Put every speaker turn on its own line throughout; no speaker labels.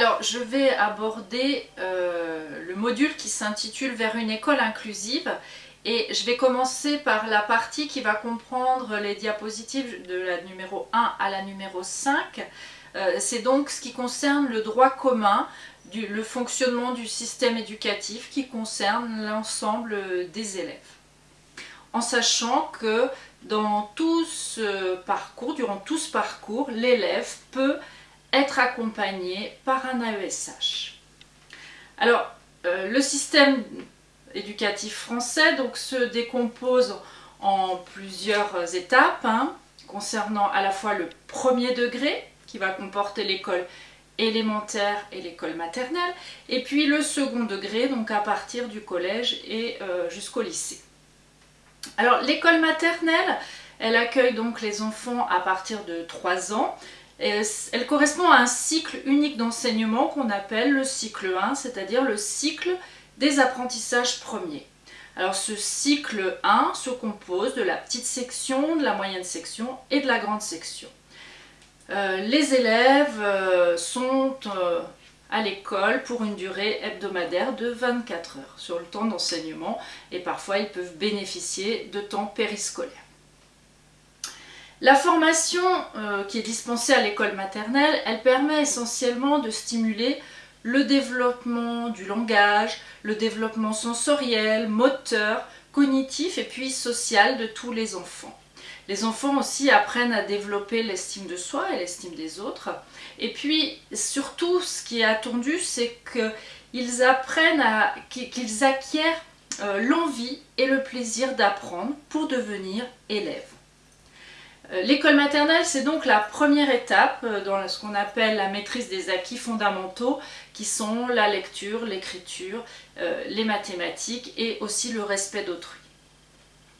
Alors, je vais aborder euh, le module qui s'intitule « Vers une école inclusive » et je vais commencer par la partie qui va comprendre les diapositives de la numéro 1 à la numéro 5. Euh, c'est donc ce qui concerne le droit commun, le fonctionnement du système éducatif qui concerne l'ensemble des élèves. En sachant que dans tout ce parcours, durant tout ce parcours, l'élève peut être accompagné par un AESH. Alors, euh, le système éducatif français donc, se décompose en plusieurs étapes, hein, concernant à la fois le premier degré, qui va comporter l'école élémentaire et l'école maternelle, et puis le second degré, donc à partir du collège et euh, jusqu'au lycée. Alors l'école maternelle, elle accueille donc les enfants à partir de 3 ans, elle correspond à un cycle unique d'enseignement qu'on appelle le cycle 1, c'est-à-dire le cycle des apprentissages premiers. Alors ce cycle 1 se compose de la petite section, de la moyenne section et de la grande section. Euh, les élèves euh, sont euh, à l'école pour une durée hebdomadaire de 24 heures sur le temps d'enseignement et parfois ils peuvent bénéficier de temps périscolaire. La formation euh, qui est dispensée à l'école maternelle, elle permet essentiellement de stimuler le développement du langage, le développement sensoriel, moteur, cognitif et puis social de tous les enfants. Les enfants aussi apprennent à développer l'estime de soi et l'estime des autres. Et puis surtout, ce qui est attendu, c'est qu'ils apprennent à, qu'ils acquièrent euh, l'envie et le plaisir d'apprendre pour devenir élèves. Euh, l'école maternelle, c'est donc la première étape euh, dans ce qu'on appelle la maîtrise des acquis fondamentaux, qui sont la lecture, l'écriture, euh, les mathématiques et aussi le respect d'autrui.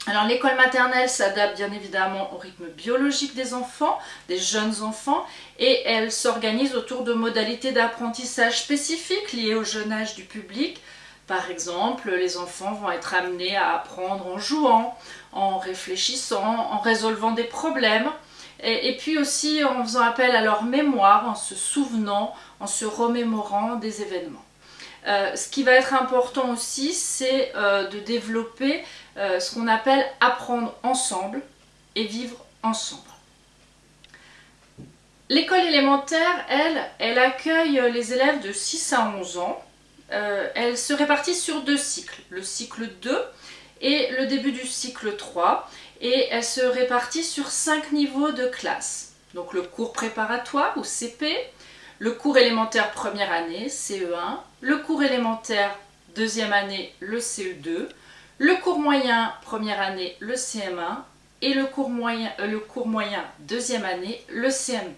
Alors l'école maternelle s'adapte bien évidemment au rythme biologique des enfants, des jeunes enfants, et elle s'organise autour de modalités d'apprentissage spécifiques liées au jeune âge du public, par exemple, les enfants vont être amenés à apprendre en jouant, en réfléchissant, en résolvant des problèmes, et, puis aussi en faisant appel à leur mémoire, en se souvenant, en se remémorant des événements. Euh, ce qui va être important aussi, c'est euh, de développer euh, ce qu'on appelle apprendre ensemble et vivre ensemble. L'école élémentaire, elle, elle accueille les élèves de 6 à 11 ans elle se répartit sur deux cycles, le cycle 2 et le début du cycle 3, et elle se répartit sur cinq niveaux de classe. Donc le cours préparatoire ou CP, le cours élémentaire première année, CE1, le cours élémentaire deuxième année, le CE2, le cours moyen première année, le CM1, et le cours moyen, euh, le cours moyen deuxième année, le CM2.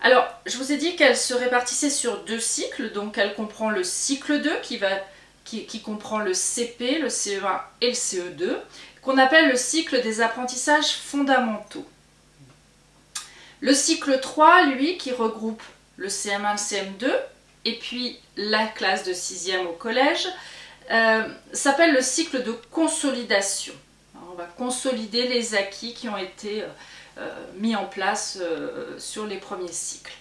Alors, je vous ai dit qu'elle se répartissait sur deux cycles, donc elle comprend le cycle 2 qui, va, qui, comprend le CP, le CE1 et le CE2, qu'on appelle le cycle des apprentissages fondamentaux. Le cycle 3, lui, qui regroupe le CM1, le CM2, et puis la classe de 6e au collège, euh, s'appelle le cycle de consolidation. on va consolider les acquis qui ont été euh, euh, mis en place sur les premiers cycles.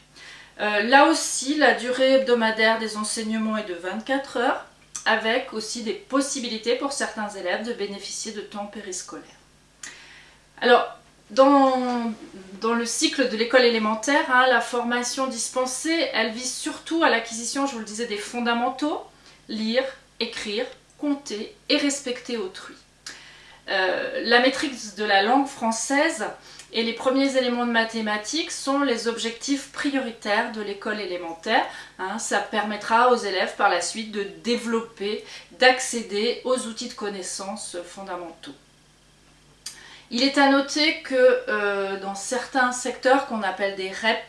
Là aussi, la durée hebdomadaire des enseignements est de 24 heures, avec aussi des possibilités pour certains élèves de bénéficier de temps périscolaire. Alors, dans, le cycle de l'école élémentaire, hein, la formation dispensée, elle vise surtout à l'acquisition, je vous le disais, des fondamentaux, lire, écrire, compter et respecter autrui. la maîtrise de la langue française et les premiers éléments de mathématiques sont les objectifs prioritaires de l'école élémentaire. Hein. ça permettra aux élèves par la suite de développer, d'accéder aux outils de connaissances fondamentaux. Il est à noter que euh, dans certains secteurs qu'on appelle des REP+,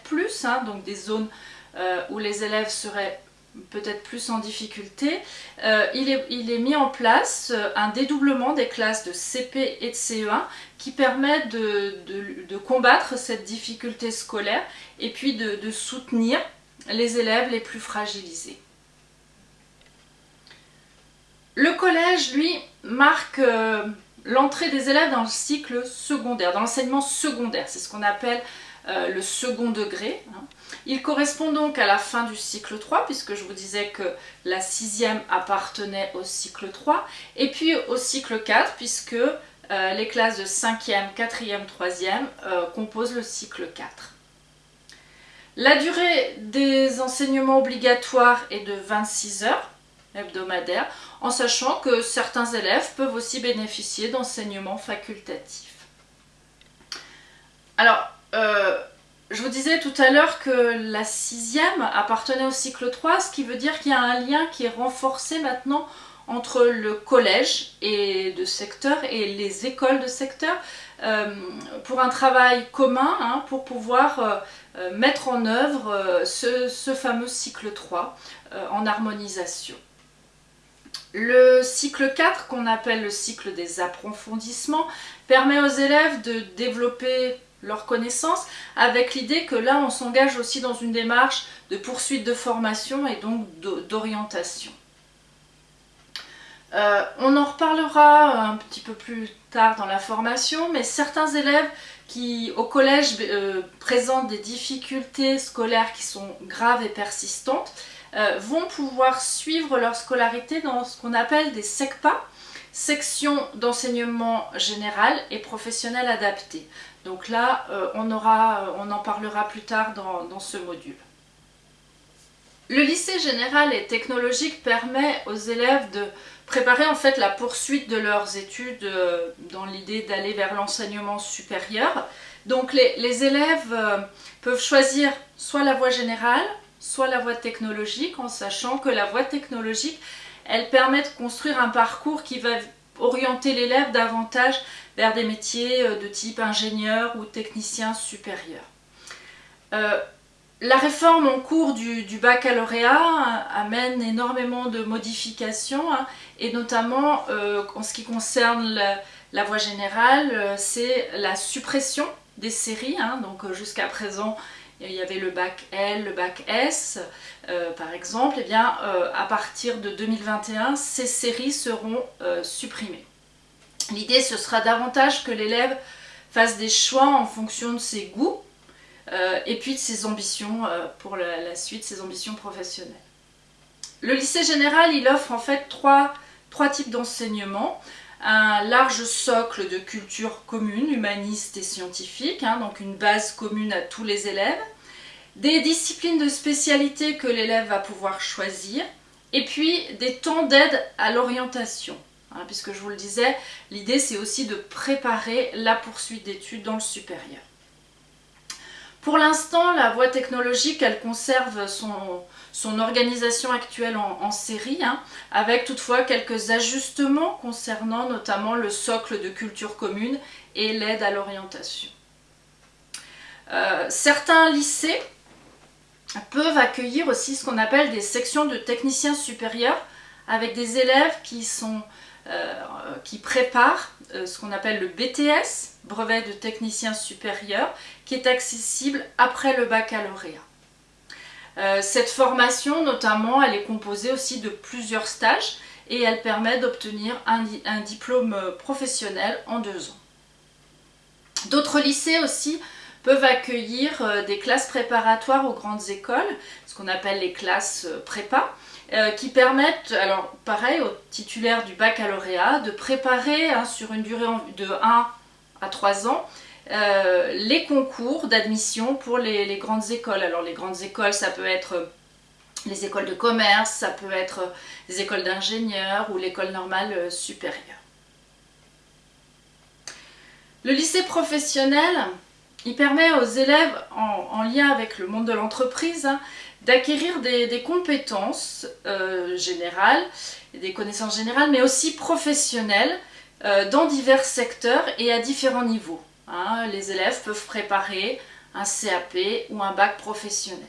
hein, donc des zones euh, où les élèves seraient peut-être plus en difficulté, euh, il, est, mis en place euh, un dédoublement des classes de CP et de CE1 qui permet de, combattre cette difficulté scolaire et puis de, soutenir les élèves les plus fragilisés. Le collège, lui, marque euh, l'entrée des élèves dans le cycle secondaire, dans l'enseignement secondaire. C'est ce qu'on appelle le second degré. Hein. Il correspond donc à la fin du cycle 3, puisque je vous disais que la sixième appartenait au cycle 3, et puis au cycle 4, puisque euh, les classes de 5e, 4e, 3e composent le cycle 4. La durée des enseignements obligatoires est de 26 heures hebdomadaires, en sachant que certains élèves peuvent aussi bénéficier d'enseignements facultatifs. Alors, euh, je vous disais tout à l'heure que la sixième appartenait au cycle 3, ce qui veut dire qu'il y a un lien qui est renforcé maintenant entre le collège et de secteur et les écoles de secteur euh, pour un travail commun, hein, pour pouvoir euh, euh, mettre en œuvre ce, ce, fameux cycle 3 en harmonisation. Le cycle 4, qu'on appelle le cycle des approfondissements, permet aux élèves de développer leurs connaissances avec l'idée que là on s'engage aussi dans une démarche de poursuite de formation et donc d'orientation. Euh, on en reparlera un petit peu plus tard dans la formation, mais certains élèves qui au collège euh, présentent des difficultés scolaires qui sont graves et persistantes euh, vont pouvoir suivre leur scolarité dans ce qu'on appelle des SECPA, sections d'enseignement général et professionnel adapté. Donc là, on, on en parlera plus tard dans ce module. Le lycée général et technologique permet aux élèves de préparer en fait la poursuite de leurs études euh, dans l'idée d'aller vers l'enseignement supérieur. Donc les, élèves euh, peuvent choisir soit la voie générale, soit la voie technologique, en sachant que la voie technologique, elle permet de construire un parcours qui va orienter l'élève davantage vers des métiers euh, de type ingénieur ou technicien supérieur. La réforme en cours du, baccalauréat amène énormément de modifications hein, et notamment euh, en ce qui concerne la, voie générale, euh, c'est la suppression des séries. Hein. donc euh, jusqu'à présent, il y avait le bac L, le bac S, par exemple. Eh bien, à partir de 2021, ces séries seront supprimées. L'idée, ce sera davantage que l'élève fasse des choix en fonction de ses goûts euh, et puis de ses ambitions euh, pour la, suite, ses ambitions professionnelles. Le lycée général, il offre en fait trois, types d'enseignement. Un large socle de culture commune, humaniste et scientifique, hein, donc une base commune à tous les élèves. Des disciplines de spécialité que l'élève va pouvoir choisir. Et puis des temps d'aide à l'orientation. Hein, puisque je vous le disais, l'idée c'est aussi de préparer la poursuite d'études dans le supérieur. Pour l'instant, la voie technologique, elle conserve son, organisation actuelle en, série, hein, avec toutefois quelques ajustements concernant notamment le socle de culture commune et l'aide à l'orientation. Euh, certains lycées peuvent accueillir aussi ce qu'on appelle des sections de techniciens supérieurs avec des élèves qui, sont, euh, qui préparent euh, ce qu'on appelle le BTS, brevet de technicien supérieur, qui est accessible après le baccalauréat. Euh, cette formation, notamment, elle est composée aussi de plusieurs stages et elle permet d'obtenir un, diplôme professionnel en deux ans. D'autres lycées aussi peuvent accueillir euh, des classes préparatoires aux grandes écoles, ce qu'on appelle les classes euh, prépa, qui permettent, alors pareil, aux titulaires du baccalauréat de préparer hein, sur une durée de 1 à 3 ans euh, les concours d'admission pour les, grandes écoles. Alors les grandes écoles, ça peut être euh, les écoles de commerce, ça peut être euh, les écoles d'ingénieurs ou l'école normale supérieure. Le lycée professionnel, il permet aux élèves en, lien avec le monde de l'entreprise hein, d'acquérir des, compétences générales, des connaissances générales, mais aussi professionnelles dans divers secteurs et à différents niveaux. Hein, les élèves peuvent préparer un CAP ou un bac professionnel.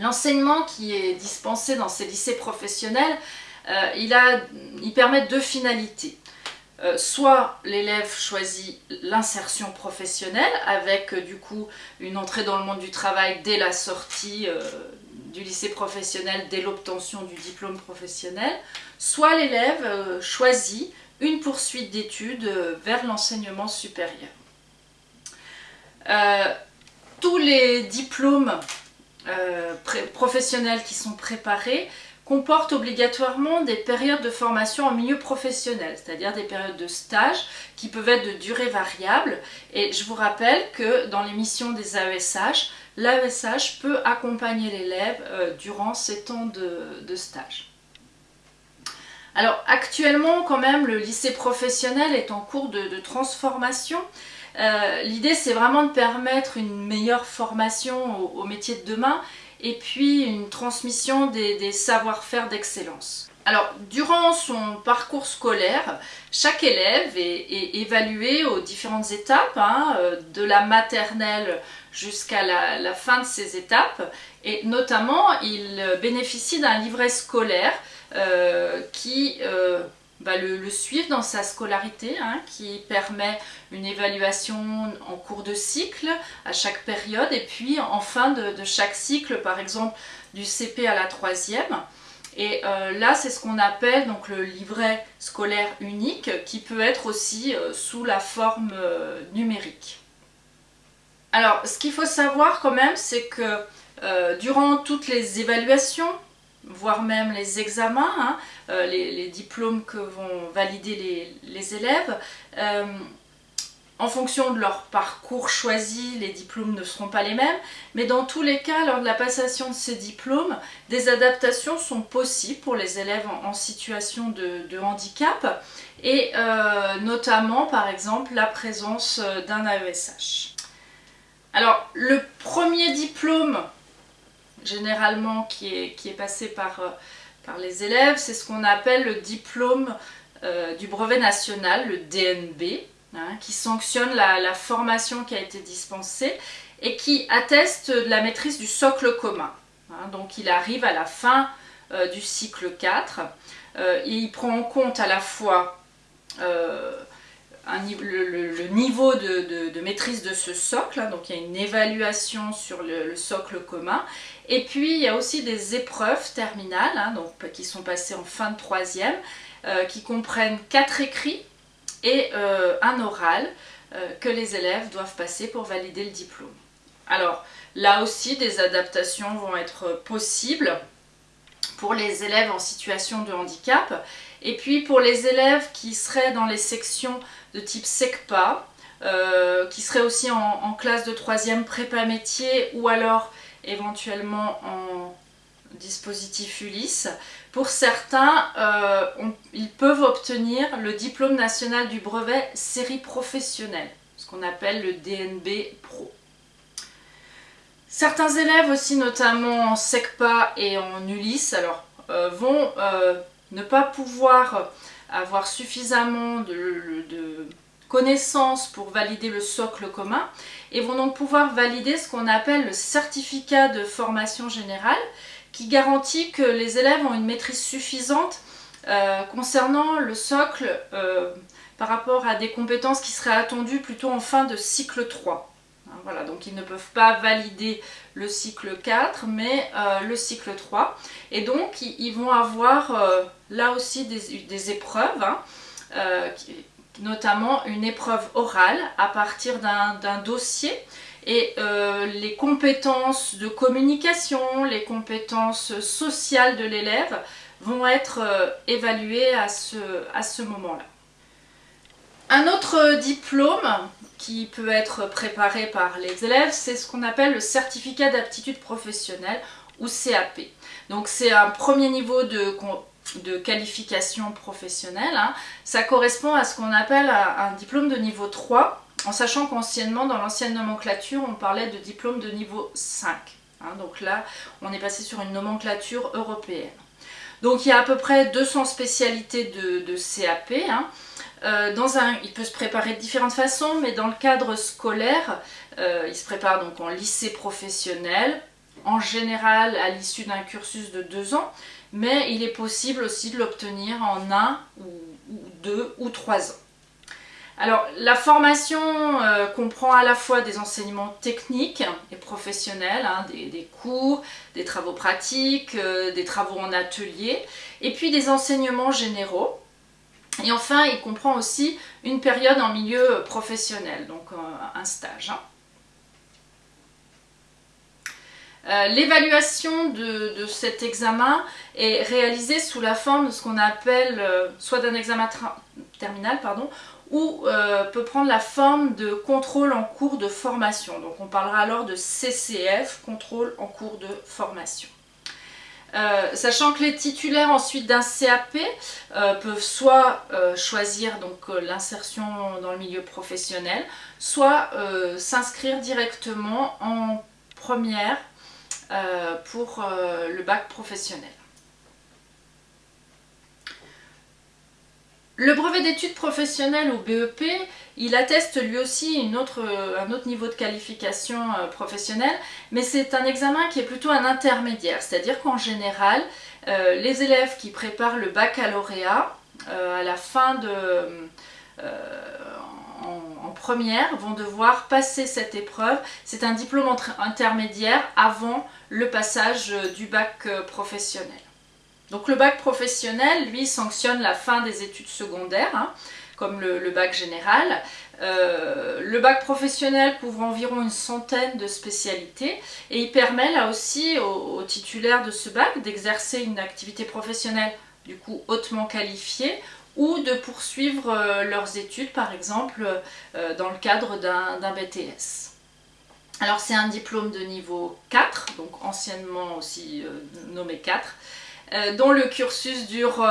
L'enseignement qui est dispensé dans ces lycées professionnels, euh, il, permet deux finalités. Euh, soit l'élève choisit l'insertion professionnelle avec euh, du coup une entrée dans le monde du travail dès la sortie du lycée professionnel, dès l'obtention du diplôme professionnel, soit l'élève choisit une poursuite d'études euh, vers l'enseignement supérieur. Euh, tous les diplômes euh, professionnels qui sont préparés comportent obligatoirement des périodes de formation en milieu professionnel, c'est-à-dire des périodes de stage qui peuvent être de durée variable. Et je vous rappelle que dans les missions des AESH, l'AESH peut accompagner l'élève durant ces temps de, stage. Alors actuellement quand même le lycée professionnel est en cours de, transformation. Euh, l'idée c'est vraiment de permettre une meilleure formation au, au métier de demain et puis une transmission des, savoir-faire d'excellence. Alors, durant son parcours scolaire, chaque élève est, évalué aux différentes étapes, hein, euh, de la maternelle jusqu'à la, fin de ces étapes, et notamment, il bénéficie d'un livret scolaire euh, qui euh, va le, suivre dans sa scolarité, hein, qui permet une évaluation en cours de cycle à chaque période et puis en fin de, chaque cycle, par exemple du CP à la troisième. Et euh, là, c'est ce qu'on appelle donc le livret scolaire unique qui peut être aussi sous la forme numérique. Alors, ce qu'il faut savoir quand même, c'est que durant toutes les évaluations, voire même les examens, hein, euh, les, diplômes que vont valider les, élèves. Euh, en fonction de leur parcours choisi, les diplômes ne seront pas les mêmes, mais dans tous les cas, lors de la passation de ces diplômes, des adaptations sont possibles pour les élèves en, situation de, handicap, et euh, notamment, par exemple, la présence d'un AESH. Alors, le premier diplôme généralement qui est, qui est passé par, euh, par les élèves, c'est ce qu'on appelle le diplôme euh, du brevet national, le DNB, hein, qui sanctionne la, formation qui a été dispensée et qui atteste de la maîtrise du socle commun. Hein. donc il arrive à la fin euh, du cycle 4 et il prend en compte à la fois le, niveau de, maîtrise de ce socle, hein, donc il y a une évaluation sur le, socle commun, et puis il y a aussi des épreuves terminales, hein, donc, qui sont passées en fin de troisième, euh, qui comprennent quatre écrits et euh, un oral euh, que les élèves doivent passer pour valider le diplôme. Alors là aussi des adaptations vont être possibles pour les élèves en situation de handicap et puis pour les élèves qui seraient dans les sections de type SECPA, qui seraient aussi en, classe de troisième prépa métier ou alors éventuellement en dispositif Ulysse. Pour certains, euh, ils peuvent obtenir le diplôme national du brevet série professionnelle, ce qu'on appelle le DNB Pro. Certains élèves aussi, notamment en SECPA et en Ulysse, alors, euh, vont ne pas pouvoir avoir suffisamment de, connaissances pour valider le socle commun et vont donc pouvoir valider ce qu'on appelle le certificat de formation générale qui garantit que les élèves ont une maîtrise suffisante euh, concernant le socle euh, par rapport à des compétences qui seraient attendues plutôt en fin de cycle 3. Hein, voilà, donc ils ne peuvent pas valider le cycle 4, mais euh, le cycle 3. Et donc, ils, vont avoir là aussi des, épreuves, hein, notamment une épreuve orale à partir d'un dossier. Et les compétences de communication, les compétences sociales de l'élève vont être évaluées à ce, à ce moment-là. Un autre diplôme qui peut être préparé par les élèves, c'est ce qu'on appelle le certificat d'aptitude professionnelle ou CAP. Donc c'est un premier niveau de, de qualification professionnelle. Hein. Ça correspond à ce qu'on appelle un, diplôme de niveau 3, en sachant qu'anciennement, dans l'ancienne nomenclature, on parlait de diplôme de niveau 5. Hein. Donc là, on est passé sur une nomenclature européenne. Donc il y a à peu près 200 spécialités de, CAP. Hein. Euh, dans un, il peut se préparer de différentes façons, mais dans le cadre scolaire, euh, il se prépare donc en lycée professionnel, en général à l'issue d'un cursus de deux ans, mais il est possible aussi de l'obtenir en un ou, deux ou trois ans. Alors la formation euh, comprend à la fois des enseignements techniques et professionnels, hein, des, cours, des travaux pratiques, des travaux en atelier, et puis des enseignements généraux et enfin, il comprend aussi une période en milieu professionnel, donc euh, un stage. Hein. Euh, l'évaluation de, cet examen est réalisée sous la forme de ce qu'on appelle euh, soit d'un examen terminal pardon, ou euh, peut prendre la forme de contrôle en cours de formation. Donc on parlera alors de CCF, contrôle en cours de formation. sachant que les titulaires ensuite d'un CAP peuvent soit choisir donc l'insertion dans le milieu professionnel, soit s'inscrire directement en première pour euh, le bac professionnel. Le brevet d'études professionnelles ou BEP, il atteste lui aussi un autre niveau de qualification euh, professionnelle, mais c'est un examen qui est plutôt un intermédiaire, c'est-à-dire qu'en général, les élèves qui préparent le baccalauréat à la fin de, en, première vont devoir passer cette épreuve. C'est un diplôme intermédiaire avant le passage euh, du bac euh, professionnel. Donc le bac professionnel, lui, sanctionne la fin des études secondaires, hein, comme le, bac général. Euh, le bac professionnel couvre environ une centaine de spécialités et il permet là aussi aux titulaires de ce bac d'exercer une activité professionnelle du coup hautement qualifiée ou de poursuivre leurs études par exemple dans le cadre d'un BTS. Alors c'est un diplôme de niveau 4, donc anciennement aussi euh, nommé 4, dont le cursus dure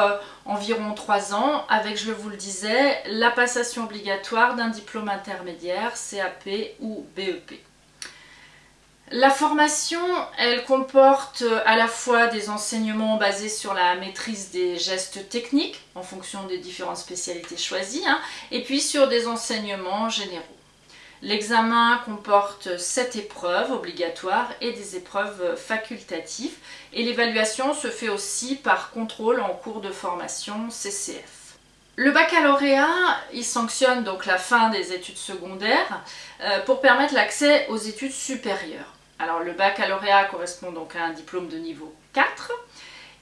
environ 3 ans, avec, je vous le disais, la passation obligatoire d'un diplôme intermédiaire, CAP ou BEP. La formation, elle comporte à la fois des enseignements basés sur la maîtrise des gestes techniques en fonction des différentes spécialités choisies, hein, et puis sur des enseignements généraux. L'examen comporte 7 épreuves obligatoires et des épreuves facultatives et l'évaluation se fait aussi par contrôle en cours de formation CCF. Le baccalauréat, il sanctionne donc la fin des études secondaires euh, pour permettre l'accès aux études supérieures. Alors le baccalauréat correspond donc à un diplôme de niveau 4.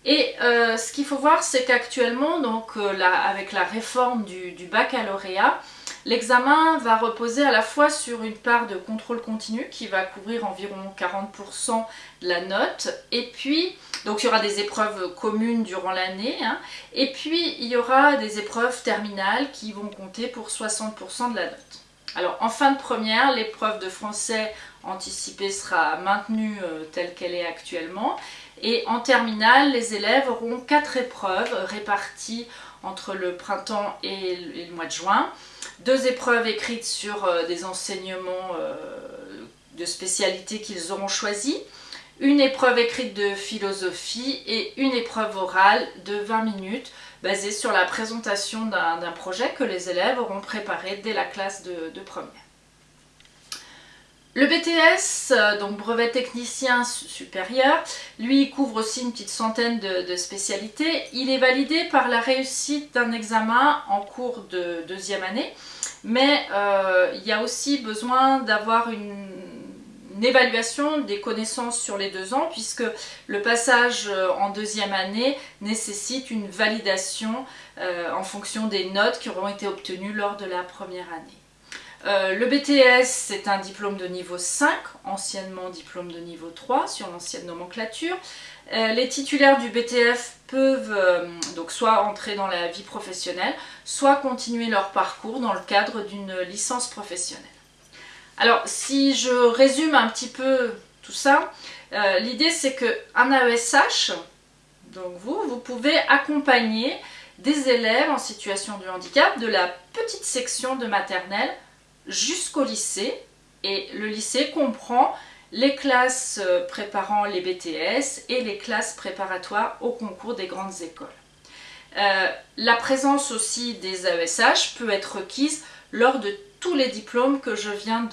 Et euh, ce qu'il faut voir, c'est qu'actuellement, donc euh, avec la réforme du, baccalauréat, l'examen va reposer à la fois sur une part de contrôle continu qui va couvrir environ 40% de la note, et puis, donc il y aura des épreuves communes durant l'année, hein, et puis il y aura des épreuves terminales qui vont compter pour 60% de la note. Alors en fin de première, l'épreuve de français anticipée sera maintenue euh, telle qu'elle est actuellement. Et en terminale, les élèves auront quatre épreuves réparties entre le printemps et le mois de juin. Deux épreuves écrites sur euh, des enseignements euh, de spécialité qu'ils auront choisis. Une épreuve écrite de philosophie et une épreuve orale de 20 minutes basée sur la présentation d'un projet que les élèves auront préparé dès la classe de première. Le BTS, euh, donc brevet technicien supérieur, lui couvre aussi une petite centaine de, spécialités. Il est validé par la réussite d'un examen en cours de deuxième année, mais euh, il y a aussi besoin d'avoir une, évaluation des connaissances sur les deux ans puisque le passage euh, en deuxième année nécessite une validation en fonction des notes qui auront été obtenues lors de la première année. Euh, le BTS, c'est un diplôme de niveau 5, anciennement diplôme de niveau 3 sur l'ancienne nomenclature. Euh, les titulaires du BTF peuvent euh, donc soit entrer dans la vie professionnelle, soit continuer leur parcours dans le cadre d'une licence professionnelle. Alors, si je résume un petit peu tout ça, l'idée c'est qu'un AESH, donc vous, vous pouvez accompagner des élèves en situation de handicap de la petite section de maternelle jusqu'au lycée. Et le lycée comprend les classes euh, préparant les BTS et les classes préparatoires au concours des grandes écoles. Euh, la présence aussi des AESH peut être requise lors de tous les diplômes que je viens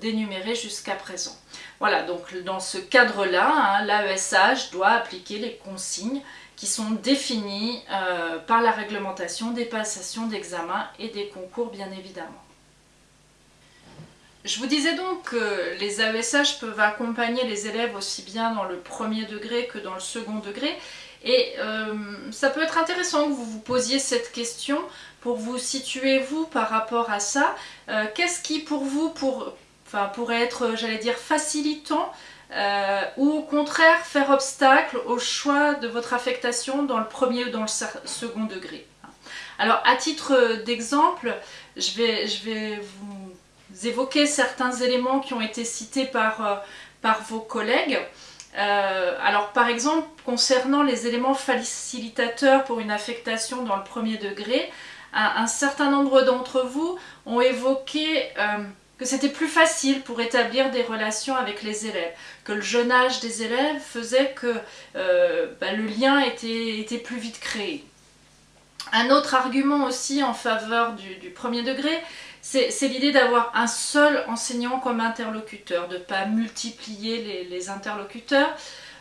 d'énumérer jusqu'à présent. Voilà, donc dans ce cadre-là, hein, l'AESH doit appliquer les consignes qui sont définies euh, par la réglementation des passations d'examen et des concours bien évidemment. Je vous disais donc que les AESH peuvent accompagner les élèves aussi bien dans le premier degré que dans le second degré. Et euh, ça peut être intéressant que vous vous posiez cette question pour vous situer vous par rapport à ça. Euh, qu'est-ce qui pour vous pourrait être, j'allais dire, facilitant ou au contraire faire obstacle au choix de votre affectation dans le premier ou dans le second degré? Alors à titre d'exemple, je vais vous évoquer certains éléments qui ont été cités par, par vos collègues. Euh, alors par exemple, concernant les éléments facilitateurs pour une affectation dans le premier degré, un, certain nombre d'entre vous ont évoqué euh, que c'était plus facile pour établir des relations avec les élèves, que le jeune âge des élèves faisait que euh, bah, le lien était, plus vite créé. Un autre argument aussi en faveur du premier degré, c'est l'idée d'avoir un seul enseignant comme interlocuteur, de ne pas multiplier les, interlocuteurs.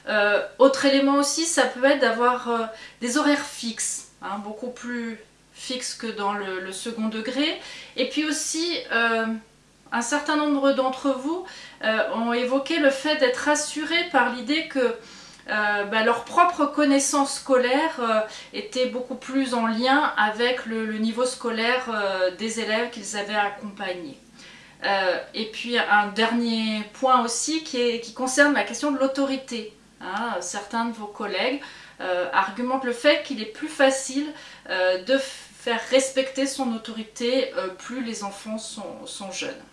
Euh, autre élément aussi, ça peut être d'avoir euh, des horaires fixes, hein, beaucoup plus fixes que dans le, second degré. Et puis aussi, euh, un certain nombre d'entre vous ont évoqué le fait d'être rassurés par l'idée que euh, bah, leur propre connaissance scolaire euh, était beaucoup plus en lien avec le, niveau scolaire euh, des élèves qu'ils avaient accompagnés. et puis un dernier point aussi qui, concerne la question de l'autorité. Hein. certains de vos collègues argumentent le fait qu'il est plus facile de faire respecter son autorité plus les enfants sont, jeunes.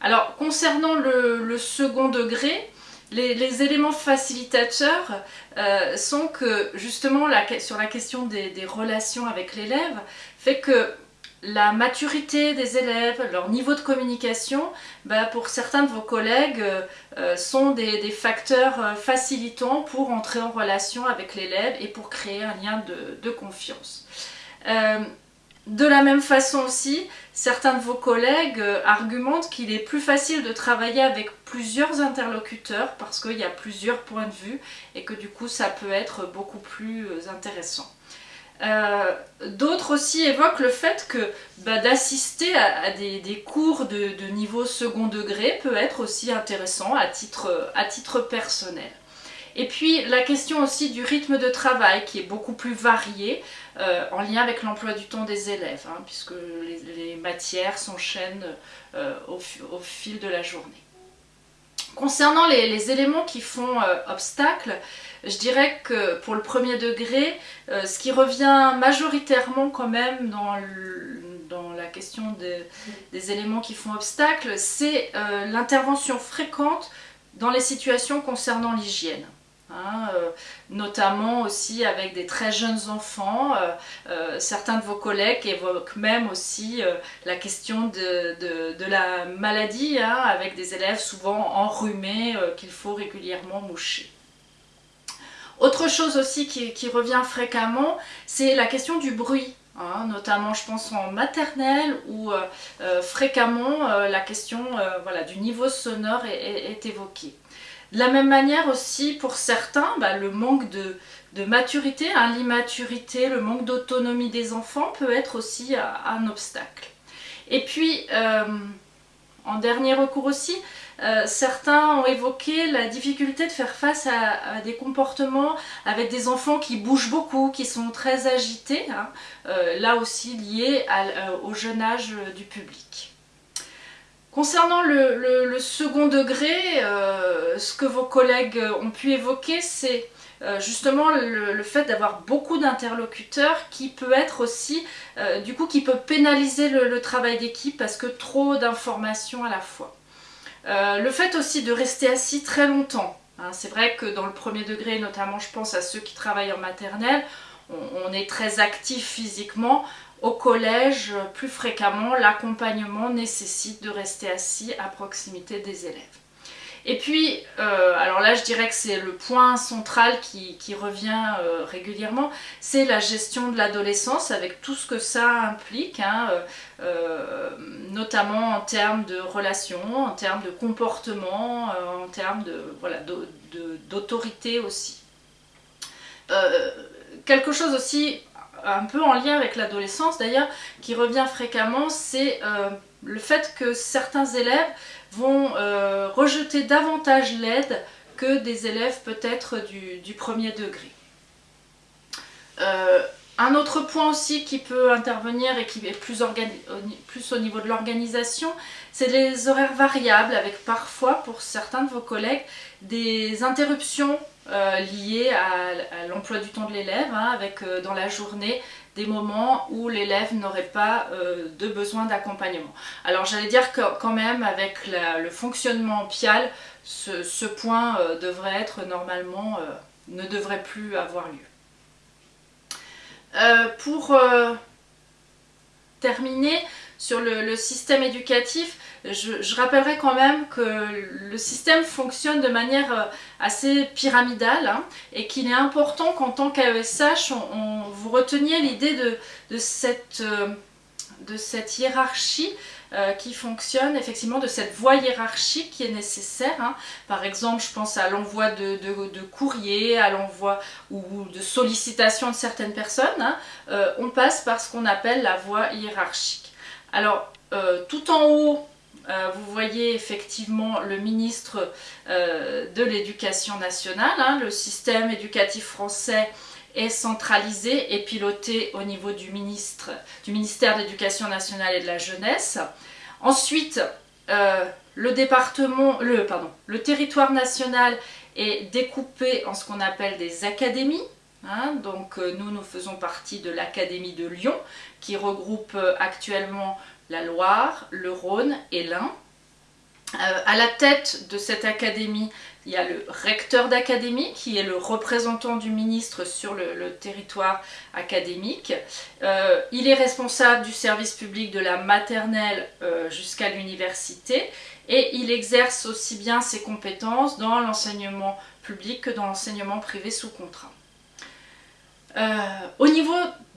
Alors concernant le second degré, les, éléments facilitateurs euh, sont que justement sur la question des, relations avec l'élève fait que la maturité des élèves, leur niveau de communication, bah, pour certains de vos collègues, euh, euh, sont des, facteurs facilitants pour entrer en relation avec l'élève et pour créer un lien de, confiance. De la même façon aussi, certains de vos collègues euh, argumentent qu'il est plus facile de travailler avec plusieurs interlocuteurs parce qu'il y a plusieurs points de vue et que du coup ça peut être beaucoup plus euh, intéressant. Euh, d'autres aussi évoquent le fait que bah, d'assister à, des, cours de, niveau second degré peut être aussi intéressant à titre personnel. Et puis la question aussi du rythme de travail qui est beaucoup plus varié euh, en lien avec l'emploi du temps des élèves, hein, puisque les, matières s'enchaînent euh, au, fil de la journée. Concernant les, éléments qui font euh, obstacle, je dirais que pour le premier degré, ce qui revient majoritairement quand même dans, dans la question des éléments qui font obstacle, c'est l'intervention fréquente dans les situations concernant l'hygiène. Hein, euh, notamment aussi avec des très jeunes enfants. Euh, euh, certains de vos collègues évoquent même aussi la question de, la maladie, hein, avec des élèves souvent enrhumés qu'il faut régulièrement moucher. Autre chose aussi qui, revient fréquemment, c'est la question du bruit. Hein, notamment je pense en maternelle où fréquemment la question voilà, du niveau sonore est évoquée. De la même manière aussi, pour certains, bah, le manque de, maturité, hein, l'immaturité, le manque d'autonomie des enfants peut être aussi euh, un obstacle. Et puis, euh, en dernier recours aussi, euh, certains ont évoqué la difficulté de faire face à, des comportements avec des enfants qui bougent beaucoup, qui sont très agités, hein, là aussi liés au jeune âge du public. Concernant le, second degré, euh, ce que vos collègues ont pu évoquer, c'est euh, justement le, fait d'avoir beaucoup d'interlocuteurs qui peut être aussi, euh, du coup, qui peut pénaliser le, travail d'équipe parce que trop d'informations à la fois. le fait aussi de rester assis très longtemps. Hein, c'est vrai que dans le premier degré, notamment je pense à ceux qui travaillent en maternelle, on est très actif physiquement, au collège, plus fréquemment, l'accompagnement nécessite de rester assis à proximité des élèves. Et puis, euh, alors là je dirais que c'est le point central qui, revient euh, régulièrement, c'est la gestion de l'adolescence avec tout ce que ça implique, hein, euh, notamment en termes de relations, en termes de comportement, en termes d'autorité voilà, aussi. Quelque chose aussi un peu en lien avec l'adolescence d'ailleurs, qui revient fréquemment, c'est euh, le fait que certains élèves vont euh, rejeter davantage l'aide que des élèves peut-être du, premier degré. Euh, Un autre point aussi qui peut intervenir et qui est plus au niveau de l'organisation, c'est les horaires variables avec parfois pour certains de vos collègues des interruptions euh, liées à, l'emploi du temps de l'élève, hein, avec euh, dans la journée des moments où l'élève n'aurait pas euh, de besoin d'accompagnement. Alors j'allais dire que quand même avec le fonctionnement PIAL, ce, point devrait être normalement, ne devrait plus avoir lieu. pour terminer, sur le, système éducatif, je, rappellerai quand même que le système fonctionne de manière euh, assez pyramidale hein, et qu'il est important qu'en tant qu'AESH, on, vous reteniez l'idée de, cette, euh, de cette hiérarchie euh, qui fonctionne, effectivement, de cette voie hiérarchique qui est nécessaire. Hein. Par exemple, je pense à l'envoi de, de, courrier, à l'envoi ou de sollicitation de certaines personnes. Hein. on passe par ce qu'on appelle la voie hiérarchique. Alors, tout en haut, euh, vous voyez effectivement le ministre euh, de l'Éducation nationale. Hein. le système éducatif français est centralisé et piloté au niveau du, ministre, du ministère de l'Éducation nationale et de la jeunesse. Ensuite, le département, le, pardon, le territoire national est découpé en ce qu'on appelle des académies. Hein. donc nous, nous faisons partie de l'Académie de Lyon qui regroupe euh, actuellement la Loire, le Rhône et l'Ain. Euh, à la tête de cette académie, il y a le recteur d'académie qui est le représentant du ministre sur le, territoire académique. Euh, il est responsable du service public de la maternelle jusqu'à l'université et il exerce aussi bien ses compétences dans l'enseignement public que dans l'enseignement privé sous contrat. au niveau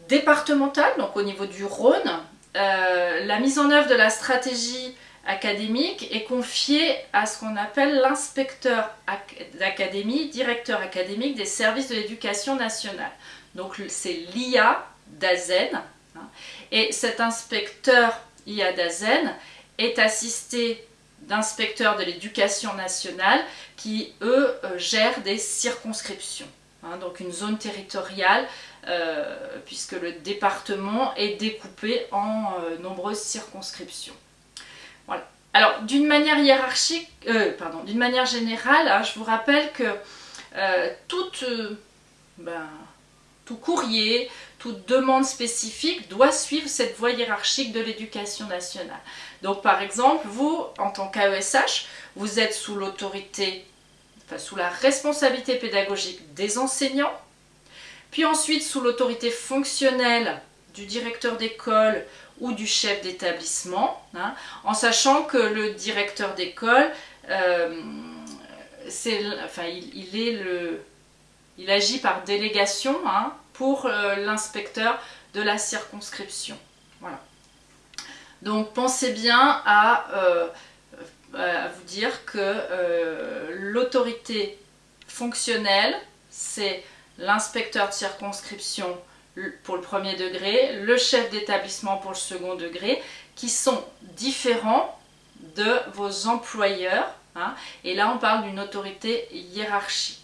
départementale, donc au niveau du Rhône, euh, la mise en œuvre de la stratégie académique est confiée à ce qu'on appelle l'inspecteur d'académie, directeur académique des services de l'éducation nationale. Donc c'est l'IA d'Azen. Hein. et cet inspecteur IA d'Azen est assisté d'inspecteurs de l'éducation nationale qui, eux, euh, gèrent des circonscriptions. Hein. donc une zone territoriale puisque le département est découpé en euh, nombreuses circonscriptions. Voilà. Alors, d'une manière hiérarchique, euh, pardon, d'une manière générale, hein, je vous rappelle que ben, tout courrier, toute demande spécifique doit suivre cette voie hiérarchique de l'éducation nationale. Donc par exemple, vous, en tant qu'AESH, vous êtes sous l'autorité, sous la responsabilité pédagogique des enseignants, puis ensuite sous l'autorité fonctionnelle du directeur d'école ou du chef d'établissement, hein, en sachant que le directeur d'école, euh, enfin, il, est le, il agit par délégation hein, pour euh, l'inspecteur de la circonscription. Voilà. Donc pensez bien à, euh, à vous dire que l'autorité fonctionnelle, c'est l'inspecteur de circonscription pour le premier degré, le chef d'établissement pour le second degré, qui sont différents de vos employeurs. Hein. et là, on parle d'une autorité hiérarchique.